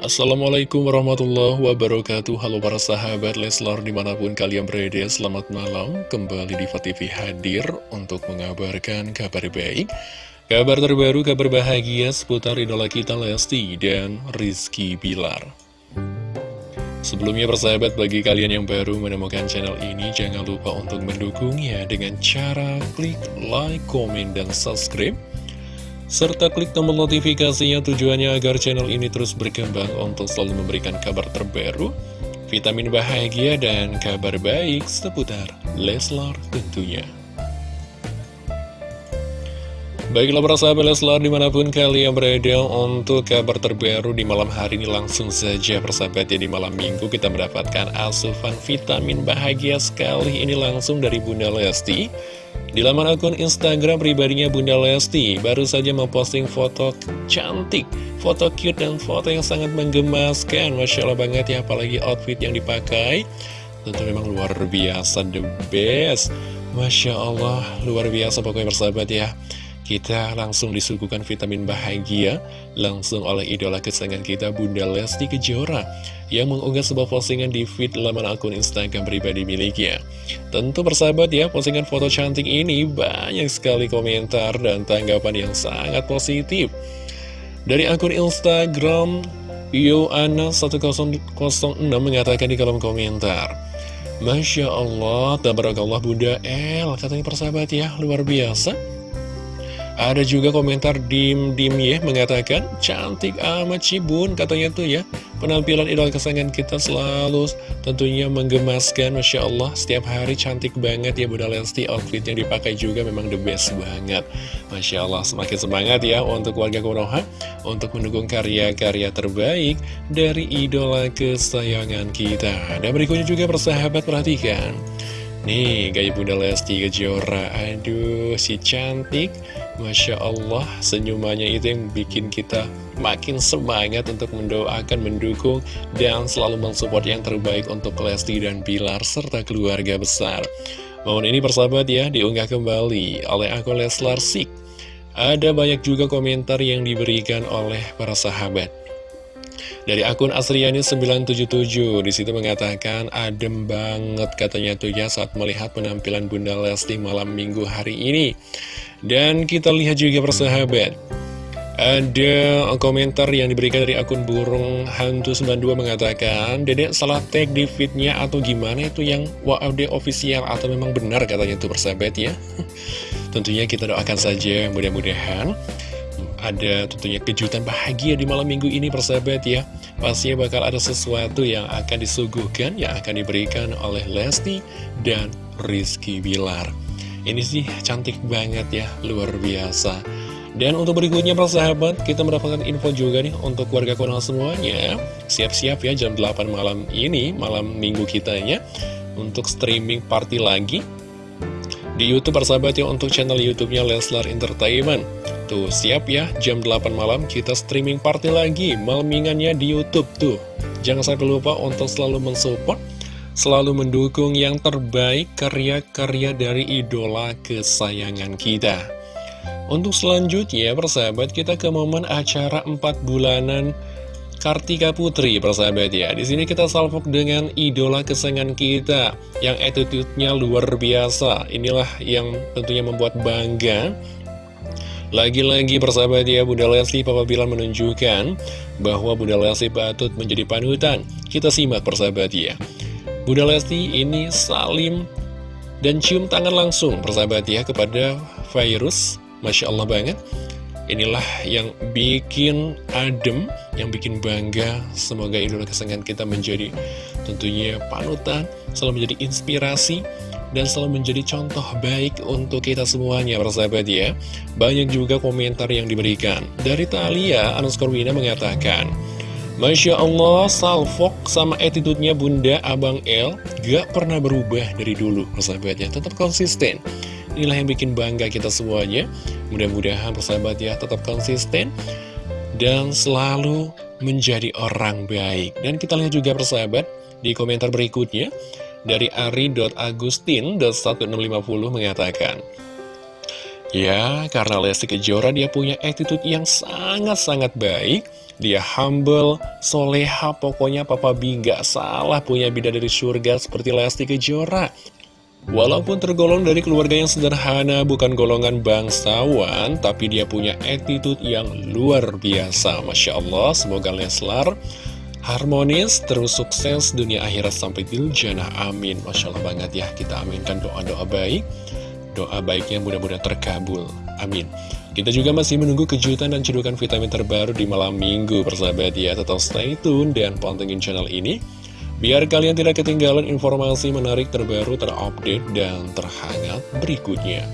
Assalamualaikum warahmatullahi wabarakatuh. Halo para sahabat Leslar di mana pun kalian berada Selamat malam. Kembali di TV hadir untuk mengabarkan kabar baik. Kabar terbaru, kabar bahagia seputar idola kita Lesti dan Rizky Bilar. Sebelumnya persahabat bagi kalian yang baru menemukan channel ini Jangan lupa untuk mendukungnya dengan cara klik like, komen, dan subscribe serta klik tombol notifikasinya tujuannya agar channel ini terus berkembang untuk selalu memberikan kabar terbaru, vitamin bahagia, dan kabar baik seputar Leslar tentunya. Baiklah para sahabat Leslar di mana pun kalian berada untuk kabar terbaru di malam hari ini langsung saja persahabat ya di malam minggu kita mendapatkan asupan vitamin bahagia sekali ini langsung dari Bunda Lesti di laman akun Instagram pribadinya Bunda Lesti baru saja memposting foto cantik, foto cute dan foto yang sangat menggemaskan. Masya Allah banget ya, apalagi outfit yang dipakai. Tentu memang luar biasa, the best. Masya Allah, luar biasa pokoknya bersahabat ya. Kita langsung disuguhkan vitamin bahagia langsung oleh idola kesayangan kita Bunda Lesti Kejora yang mengunggah sebuah postingan di feed laman akun Instagram pribadi miliknya. Tentu persahabat ya, postingan foto cantik ini banyak sekali komentar dan tanggapan yang sangat positif. Dari akun Instagram Yoana1006 mengatakan di kolom komentar Masya Allah, tabarakallah Bunda El Katanya persahabat ya, luar biasa ada juga komentar Dim Dim ya mengatakan cantik amat Cibun katanya tuh ya. Penampilan idola kesayangan kita selalu tentunya menggemaskan Masya Allah. Setiap hari cantik banget ya Bunda Lesti outfit yang dipakai juga memang the best banget. Masya Allah semakin semangat ya untuk warga Konoha untuk mendukung karya-karya terbaik dari idola kesayangan kita. Dan berikutnya juga persahabat perhatikan. Nih, gaya Bunda Lesti Kejora, aduh si cantik Masya Allah, senyumannya itu yang bikin kita makin semangat untuk mendoakan, mendukung, dan selalu mensupport yang terbaik untuk Lesti dan Pilar, serta keluarga besar. Momen ini persahabat ya, diunggah kembali oleh akun Leslar Sik. Ada banyak juga komentar yang diberikan oleh para sahabat. Dari akun Asriani977 di situ mengatakan adem banget katanya tuh ya saat melihat penampilan Bunda Lesti malam minggu hari ini. Dan kita lihat juga persahabat. Ada komentar yang diberikan dari akun burung hantu92 mengatakan Dedek salah tag di fitnya atau gimana itu yang WAD official atau memang benar katanya itu persahabat ya. Tentunya kita doakan saja mudah-mudahan ada tentunya kejutan bahagia di malam minggu ini persahabat ya. Pastinya bakal ada sesuatu yang akan disuguhkan, yang akan diberikan oleh Lesti dan Rizky Bilar. Ini sih cantik banget ya, luar biasa. Dan untuk berikutnya persahabat, kita mendapatkan info juga nih untuk warga Konoha semuanya. Siap-siap ya jam 8 malam ini, malam minggu kitanya Untuk streaming party lagi di Youtube persahabat ya untuk channel Youtubenya Leslar Entertainment Tuh, siap ya, jam 8 malam kita streaming party lagi, malmingannya di Youtube tuh. Jangan sampai lupa untuk selalu mensupport, selalu mendukung yang terbaik karya-karya dari idola kesayangan kita. Untuk selanjutnya, persahabat, kita ke momen acara 4 bulanan Kartika Putri, persahabat ya. Di sini kita salvok dengan idola kesayangan kita yang attitude-nya luar biasa. Inilah yang tentunya membuat bangga lagi-lagi persahabat ya Bunda Lesti Papa Bilar menunjukkan bahwa Bunda Lesti patut menjadi panutan. Kita simak persahabat ya. Bunda Lesti ini salim dan cium tangan langsung persahabat ya kepada virus. Masya Allah banget. Inilah yang bikin adem, yang bikin bangga. Semoga idola kesenangan kita menjadi tentunya panutan, selalu menjadi inspirasi dan selalu menjadi contoh baik untuk kita semuanya persahabat ya banyak juga komentar yang diberikan dari Talia underscore Wina mengatakan Masya Allah, salfok sama attitude-nya Bunda Abang El gak pernah berubah dari dulu, persahabatnya. Tetap konsisten. Inilah yang bikin bangga kita semuanya. Mudah-mudahan persahabat ya tetap konsisten dan selalu menjadi orang baik. Dan kita lihat juga persahabat di komentar berikutnya dari ari.agustin.1650 mengatakan Ya, karena Lesti Kejora dia punya attitude yang sangat-sangat baik. Dia humble, soleha, pokoknya Papa B gak salah punya bidadari surga seperti Lesti Kejora. Walaupun tergolong dari keluarga yang sederhana, bukan golongan bangsawan, tapi dia punya attitude yang luar biasa. Masya Allah, semoga Leslar harmonis, terus sukses dunia akhirat sampai til jannah. Amin. Masya Allah banget ya, kita aminkan doa-doa baik doa baiknya mudah-mudahan terkabul. Amin. Kita juga masih menunggu kejutan dan cedukan vitamin terbaru di malam minggu, persahabat ya. Tetap stay tune dan pantengin channel ini. Biar kalian tidak ketinggalan informasi menarik terbaru, terupdate, dan terhangat berikutnya.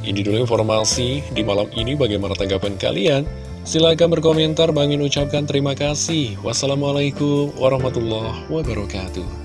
Ini dulu informasi di malam ini bagaimana tanggapan kalian. Silahkan berkomentar, bangin ucapkan terima kasih. Wassalamualaikum warahmatullahi wabarakatuh.